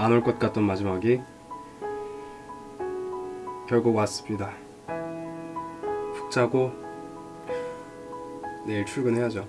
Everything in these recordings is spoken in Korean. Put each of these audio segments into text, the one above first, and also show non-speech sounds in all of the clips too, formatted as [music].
안 올 것 같던 마지막이 결국 왔습니다. 푹 자고 내일 출근해야죠.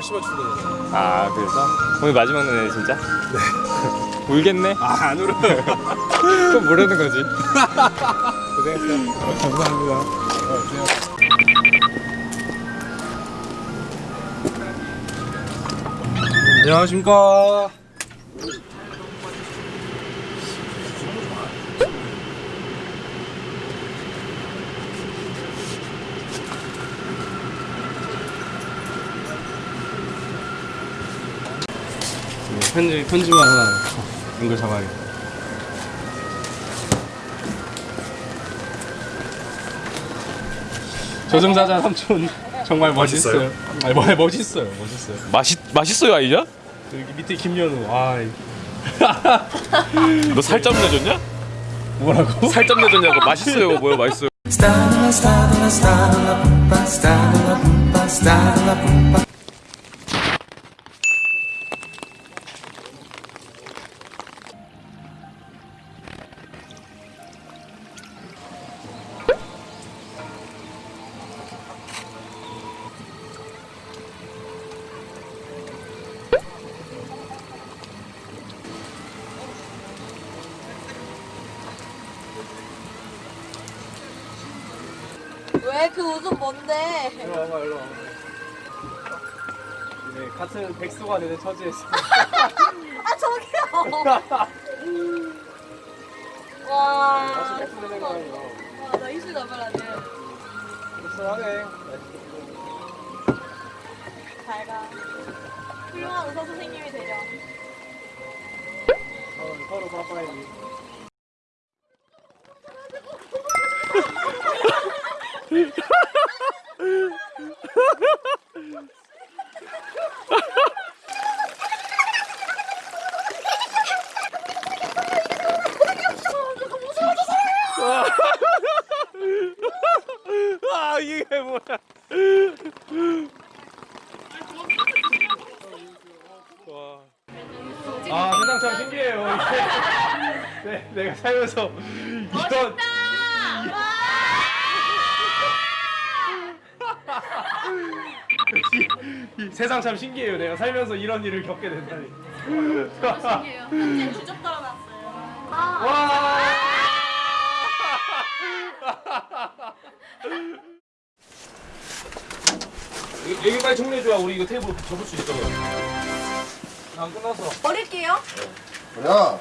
10시만 출근해요. 아 그래서 오늘 마지막 날네 진짜? 네 [laughs] 울겠네? 아 안 울어요. [laughs] 그럼 뭐라는 거지? [laughs] 고생했어 감사합니다. 안녕하십니까. 편지 편지만 하나 연결 잡아야겠다. 조정사자 삼촌 정말 멋있어요. 아니 뭐 멋있어요, 멋있어요. 맛있, 맛있어요 아니냐? 여기 밑에 김연우, 아 너 살점 내줬냐? 뭐라고? 살점 내줬냐고 맛있어요 뭐야 맛있어요 왜 그 웃음 뭔데? 일로 와봐, 일로 와봐. 네, 같은 백수가 되는 처지에서 [laughs] 아 저기요. [laughs] 와. 같이 백수 되는 거 아니에요? 와, 나 이슈 나발하네. 불쌍하네. 잘 가. 훌륭한 의사 선생님이 되렴. 어, 서로 바빠야지. 아아 세상 참 신기해요. 네, 내가 살면서 이런 이- 이 세상 참 신기해요. 내가 살면서 이런 일을 겪게 된다니. 현재 [laughs] 주접 떨어놨어요. 와. 여기 빨리 정리해줘야 우리 이거 테이블 접을 수 있어. 안 끝났어. 버릴게요. 야,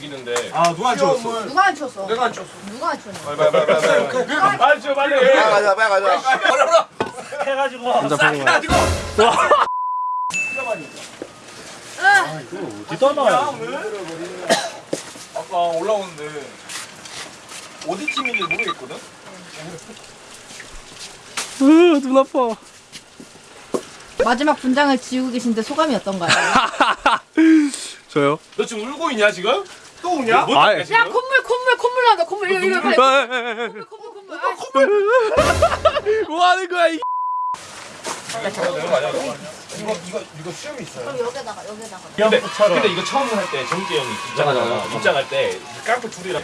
있는데 아 누가 안 치웠어? 누가 안 쳤어? 내가 안 치웠어. 누가 안 쳤어? 빨리 빨리 빨리 빨리 빨리 안 치워 빨리. 빨리 가자, 빨리 가자. 혼자 보는 거야. 어디다 놔 아까 올라오는데 어디 팀인지 모르겠거든? 눈 아파. 마지막 분장을 지우고 계신데 소감이 어떤가요? [laughs] 저요? 너 지금 울고 있냐 지금? 또 오냐? 뭐 아이. 야 콧물 콧물 콧물 나온다 콧물 이거 이거 콧물 콧물 아, [laughs] 뭐 하는 거야 이? 이거 이거 이거 수염이 있어요. 그럼 여기다가 여기다가 근데, 근데 이거 처음 할 때 정재 형이 입장하잖아 입장할 때 깡패 둘이랑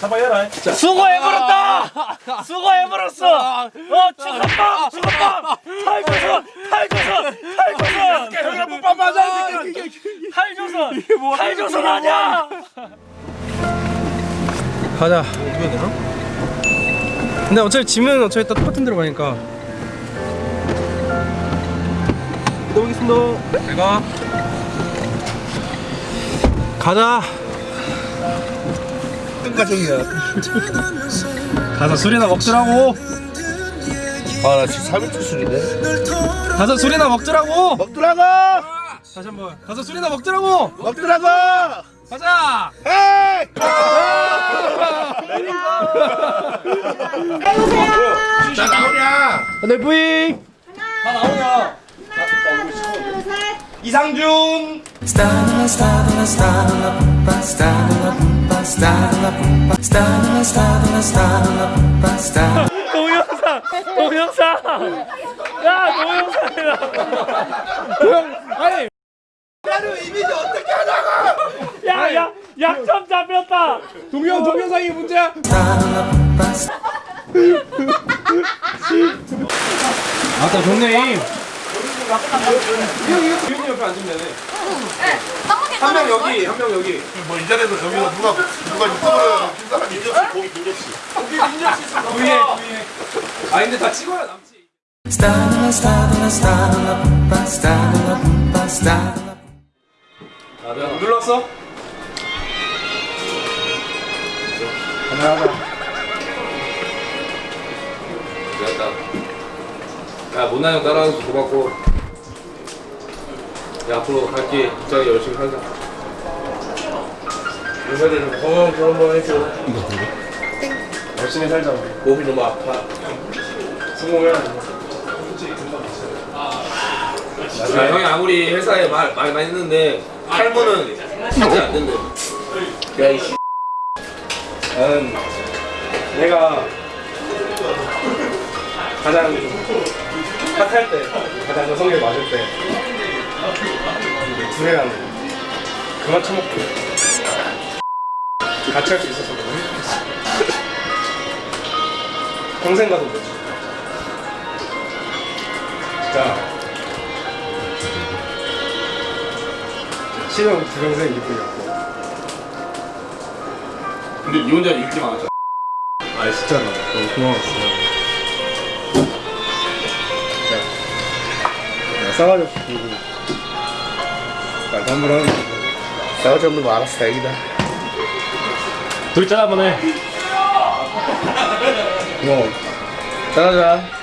잡아야라 수고해버렸다! 수고해버렸어! 어, 죽었다! 죽었다! 탈조선! 탈조선! 탈조선! 형이랑 못밥 맞아. 탈조선! 탈조선 아니야! 가자. 어떻게 해야 되나? 근데 어차피 짐은 어차피 다 똑같은 데로 가니까. 이동하겠습니다. 잘 가. 가자. 가정이야. [laughs] 가서 술이나 먹더라고. 아, 나 지금 3일 출술인데. 가서 술이나 먹더라고. 먹더라고! 다시 한번. 가서 술이나 먹더라고. 먹더라고! 가자. 자 나오냐? 네 부잉. 다 나오냐? 이상준. 동영상 동영상. 야 동영상이다. 아니! 야야 약점 잡혔다. 동영 동영상이 문제야. [laughs] 아따 좋네. 이거 이거 유현이 옆에 앉으면 되네. 한 명 여기, 한 명 여기. 뭐 인터넷에서 저기서 누가 누가 유튜브를 킨 사람이 민접시 고기 민접시. 부위에 부위에. 아 근데 다 찍어야 남지. 아, 내가 눌렀어? 하나 하나. 됐다. 야, 못난 형 따라와줘서 고맙고. 야, 앞으로 갈게. 부장이 열심히 살자. 요새는 건강 좀 한번 해줘. 열심히 살자. 몸이 너무 아파. 성공해야 돼. 야, 형이 아무리 회사에 말, 말 많이 했는데 탈모는 하지 않는데 야이 씨 나는 내가 가장 핫할 때 가장 여성에 맞을 때 두뇌랑 그만 처먹고 같이 할 수 있어서 너무 행복했어. 평생 가도 되지. 진짜 신형 두명생 이쁘였고. 근데 니 혼자 인기 많았잖아. 아 진짜 나 너무 고마웠어요 야, 싸가지 없이 거 싸우지 없는 거 알았어 다행이다. 둘이 짠 한번 해 고마워 잘하자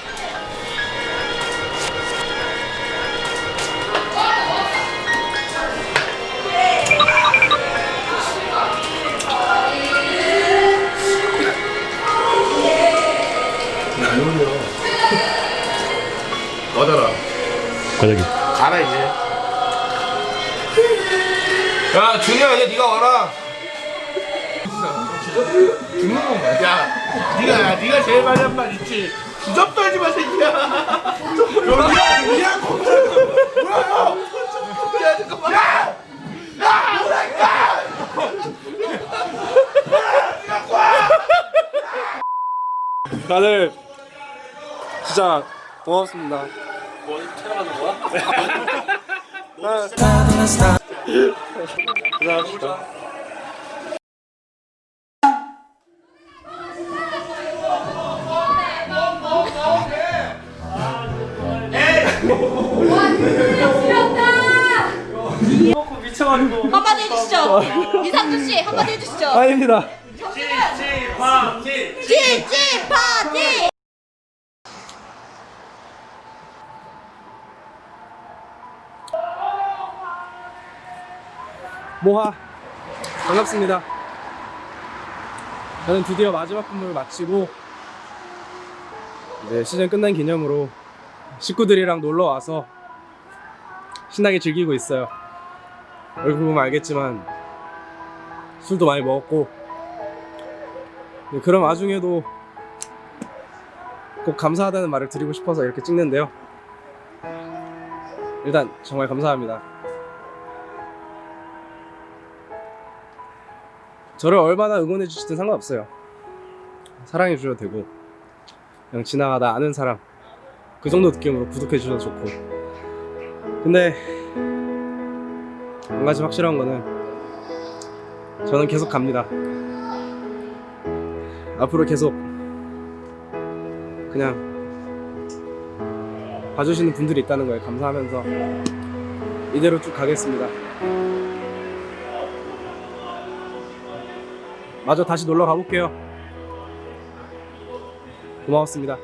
꺼져라. 과자기 야 준이야 이제 니가 와라 야, 네가 야, 네가 제일 많이 한 말 있지. 주접 떨지 마 새끼야. 여기야, 여기야. 뭐야? 야, 잠깐만. 야, 야, 뭐랄까? 다들 진짜 고맙습니다 미쳐가지고 한마디 해주시죠. 이상준 씨 한마디 해주시죠. 아닙니다 찌찌 파티 찌찌 파티. 모하 반갑습니다. 저는 드디어 마지막 근무를 마치고 이제 시즌 끝난 기념으로 식구들이랑 놀러 와서 신나게 즐기고 있어요. 얼굴 보면 알겠지만 술도 많이 먹었고 네, 그런 와중에도 꼭 감사하다는 말을 드리고 싶어서 이렇게 찍는데요. 일단 정말 감사합니다. 저를 얼마나 응원해 주시든 상관없어요. 사랑해 주셔도 되고 그냥 지나가다 아는 사람 그 정도 느낌으로 구독해 주셔도 좋고 근데 한 가지 확실한 거는 저는 계속 갑니다. 앞으로 계속 그냥 봐주시는 분들이 있다는 거에 감사하면서 이대로 쭉 가겠습니다. 마저 다시 놀러 가볼게요. 고마웠습니다.